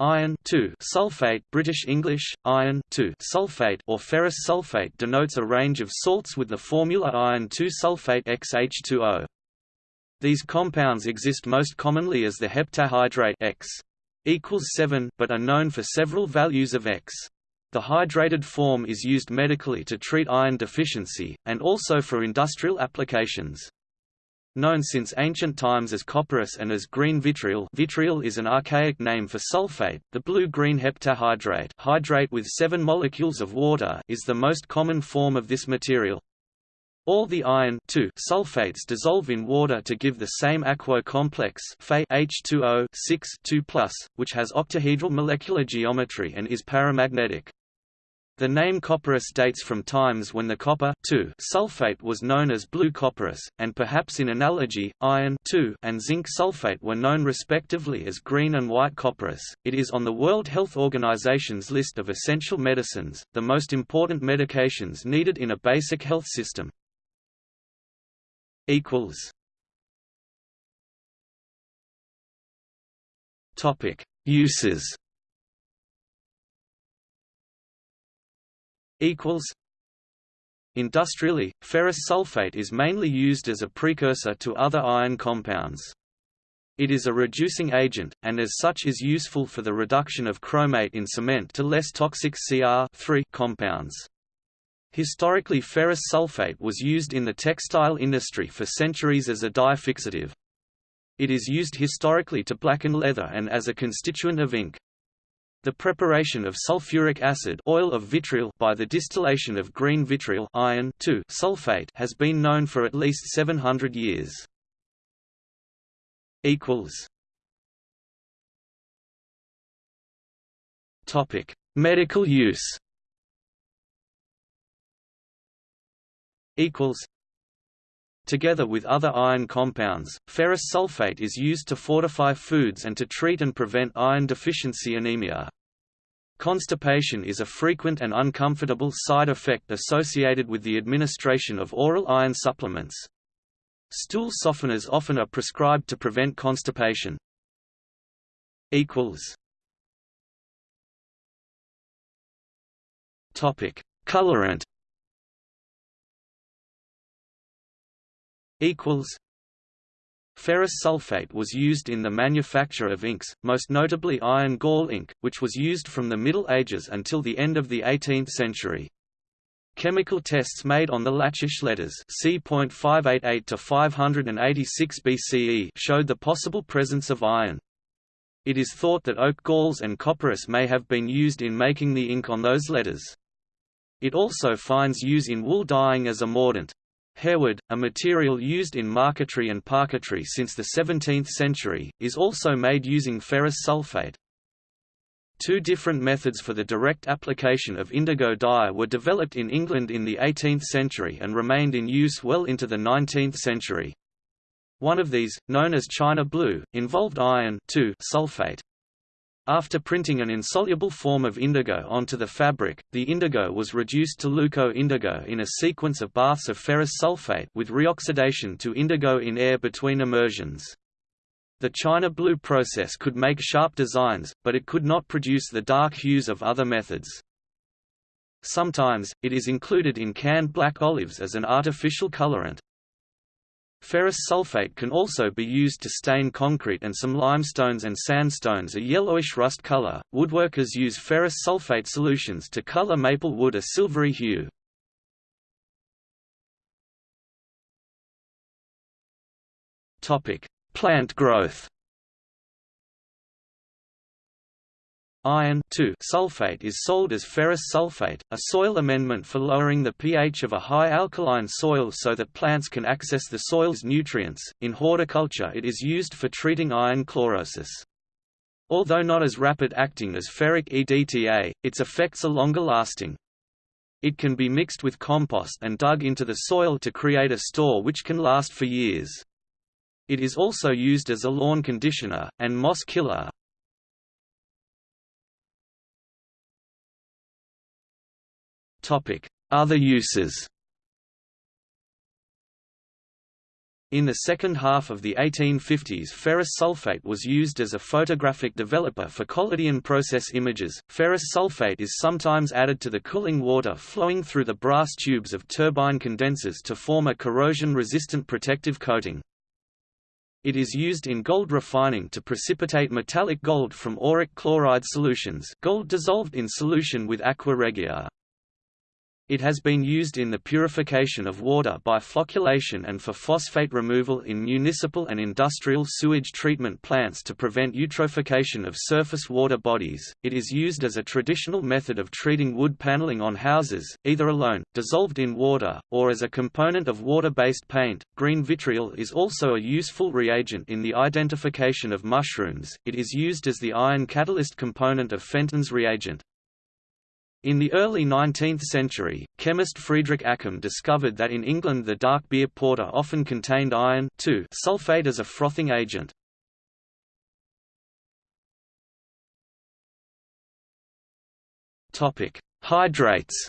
Iron sulfate British English, iron sulfate or ferrous sulfate denotes a range of salts with the formula iron 2-sulfate XH2O. These compounds exist most commonly as the heptahydrate X equals 7 but are known for several values of X. The hydrated form is used medically to treat iron deficiency, and also for industrial applications. Known since ancient times as copperas and as green vitriol vitriol is an archaic name for sulfate, the blue-green heptahydrate hydrate with seven molecules of water is the most common form of this material. All the iron sulfates dissolve in water to give the same aquo complex H2O 6 2+, which has octahedral molecular geometry and is paramagnetic. The name copperas dates from times when the copper sulfate was known as blue copperas, and perhaps in analogy, iron and zinc sulfate were known respectively as green and white copperas. It is on the World Health Organization's list of essential medicines, the most important medications needed in a basic health system. equals Topic: Uses equals Industrially, ferrous sulfate is mainly used as a precursor to other iron compounds. It is a reducing agent, and as such is useful for the reduction of chromate in cement to less toxic Cr compounds. Historically ferrous sulfate was used in the textile industry for centuries as a dye fixative. It is used historically to blacken leather and as a constituent of ink. The preparation of sulfuric acid oil of vitriol by the distillation of green vitriol iron sulfate has been known for at least 700 years. Topic: Medical use. Equals. Together with other iron compounds, ferrous sulfate is used to fortify foods and to treat and prevent iron deficiency anemia. Constipation is a frequent and uncomfortable side effect associated with the administration of oral iron supplements. Stool softeners often are prescribed to prevent constipation. Equals Topic: Colorant. Equals. Ferrous sulfate was used in the manufacture of inks, most notably iron gall ink, which was used from the Middle Ages until the end of the 18th century. Chemical tests made on the Lachish letters C.588 to 586 BCE showed the possible presence of iron. It is thought that oak galls and copperas may have been used in making the ink on those letters. It also finds use in wool dyeing as a mordant. Harewood, a material used in marquetry and parquetry since the 17th century, is also made using ferrous sulfate. Two different methods for the direct application of indigo dye were developed in England in the 18th century and remained in use well into the 19th century. One of these, known as China blue, involved iron sulfate. After printing an insoluble form of indigo onto the fabric, the indigo was reduced to leuco-indigo in a sequence of baths of ferrous sulfate with reoxidation to indigo in air between immersions. The China blue process could make sharp designs, but it could not produce the dark hues of other methods. Sometimes, it is included in canned black olives as an artificial colorant. Ferrous sulfate can also be used to stain concrete and some limestones and sandstones a yellowish rust color. Woodworkers use ferrous sulfate solutions to color maple wood a silvery hue. Topic: Plant growth. Iron sulfate is sold as ferrous sulfate, a soil amendment for lowering the pH of a high alkaline soil so that plants can access the soil's nutrients. In horticulture, it is used for treating iron chlorosis. Although not as rapid acting as ferric EDTA, its effects are longer lasting. It can be mixed with compost and dug into the soil to create a store which can last for years. It is also used as a lawn conditioner, and moss killer, Other uses In the second half of the 1850s ferrous sulfate was used as a photographic developer for collodion process images. Ferrous sulfate is sometimes added to the cooling water flowing through the brass tubes of turbine condensers to form a corrosion-resistant protective coating. It is used in gold refining to precipitate metallic gold from auric chloride solutions gold dissolved in solution with aqua regia. It has been used in the purification of water by flocculation and for phosphate removal in municipal and industrial sewage treatment plants to prevent eutrophication of surface water bodies. It is used as a traditional method of treating wood paneling on houses, either alone, dissolved in water, or as a component of water-based paint. Green vitriol is also a useful reagent in the identification of mushrooms. It is used as the iron catalyst component of Fenton's reagent. In the early 19th century, chemist Friedrich Accum discovered that in England the dark beer porter often contained iron sulfate as a frothing agent. Hydrates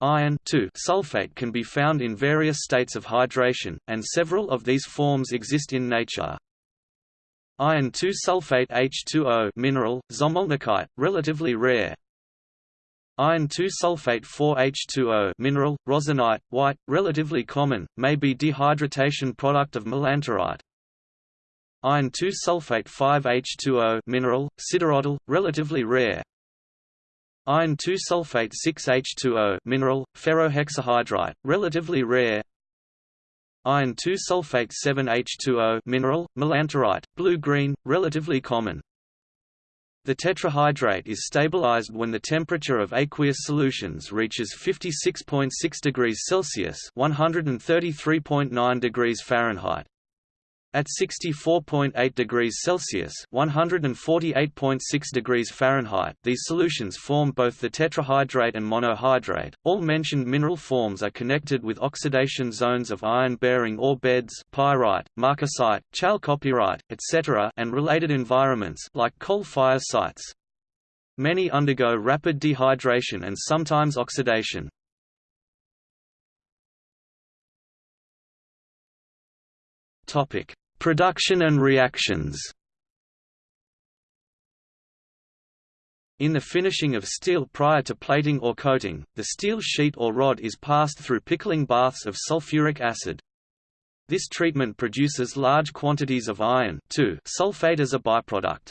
Iron sulfate can be found in various states of hydration, and several of these forms exist in nature. Iron 2 sulfate H2O mineral, szomolnokite, relatively rare. Iron 2 sulfate 4H2O mineral, rozenite, white, relatively common, may be dehydratation product of melanterite. Iron 2 sulfate 5H2O mineral, siderotil, relatively rare. Iron 2 sulfate 6H2O mineral, ferrohexahydrite, relatively rare. Iron 2 sulfate 7H2O mineral, melanterite, blue-green, relatively common. The tetrahydrate is stabilized when the temperature of aqueous solutions reaches 56.6 degrees Celsius (133.9 degrees Fahrenheit). At 64.8 degrees Celsius (148.6 degrees Fahrenheit), these solutions form both the tetrahydrate and monohydrate. All mentioned mineral forms are connected with oxidation zones of iron-bearing ore beds, pyrite, marcasite, chalcopyrite, etc., and related environments like coal fire sites. Many undergo rapid dehydration and sometimes oxidation. Topic: Production and reactions. In the finishing of steel prior to plating or coating, the steel sheet or rod is passed through pickling baths of sulfuric acid. This treatment produces large quantities of iron sulfate as a byproduct.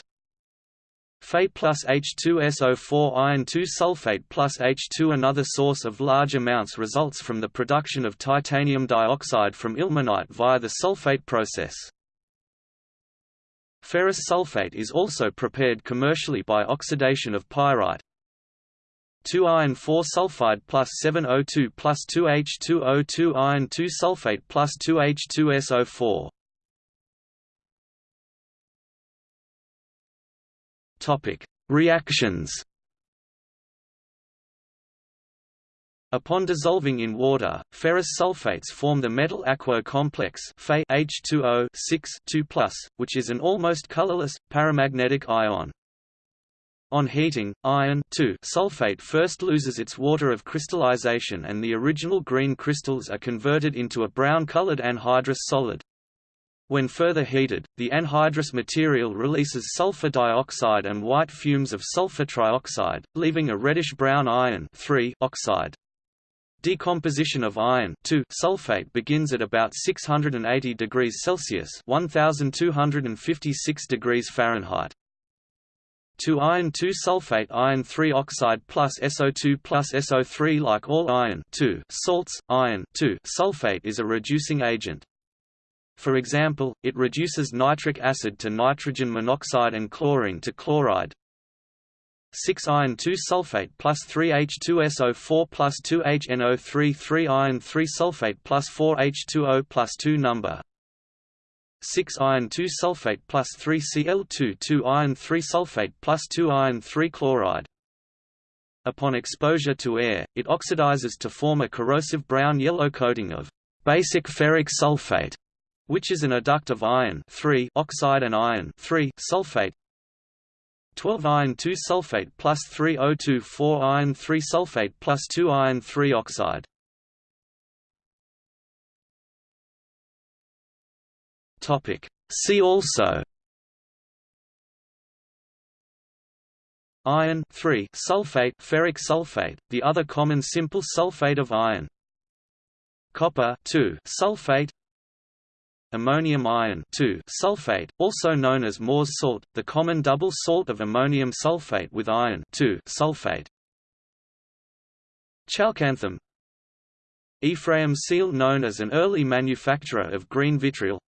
Fe plus H2SO4 iron 2 sulfate plus H2 Another source of large amounts results from the production of titanium dioxide from ilmenite via the sulfate process. Ferrous sulfate is also prepared commercially by oxidation of pyrite. 2 iron 4 sulfide plus 7O2 plus 2H2O2 iron 2 sulfate plus 2H2SO4 Topic: Reactions. Upon dissolving in water, ferrous sulfates form the metal aquo complex H2O 2+, which is an almost colorless, paramagnetic ion. On heating, iron sulfate first loses its water of crystallization and the original green crystals are converted into a brown-colored anhydrous solid. When further heated, the anhydrous material releases sulfur dioxide and white fumes of sulfur trioxide, leaving a reddish-brown iron oxide. Decomposition of iron sulfate begins at about 680 degrees Celsius 1256 degrees Fahrenheit. 2 iron 2 sulfate iron 3 oxide plus SO2 plus SO3 Like all iron salts, iron sulfate is a reducing agent. For example, it reduces nitric acid to nitrogen monoxide and chlorine to chloride. 6 iron 2 sulfate plus 3 H2SO4 plus 2 HNO3 3 iron 3 sulfate plus 4 H2O plus 2 number 6 iron 2 sulfate plus 3 Cl2 2 iron 3 sulfate plus 2 iron 3 chloride. Upon exposure to air, it oxidizes to form a corrosive brown-yellow coating of basic ferric sulfate which is an adduct of iron oxide and iron sulfate 12 iron 2 sulfate plus 3024 iron 3 sulfate plus 2 iron 3 oxide. Topic See also Iron sulfate ferric sulfate, the other common simple sulfate of iron. Copper sulfate Ammonium iron sulfate, also known as Mohr's salt, the common double salt of ammonium sulfate with iron sulfate. Chalcanthum Ephraim Seehl known as an early manufacturer of green vitriol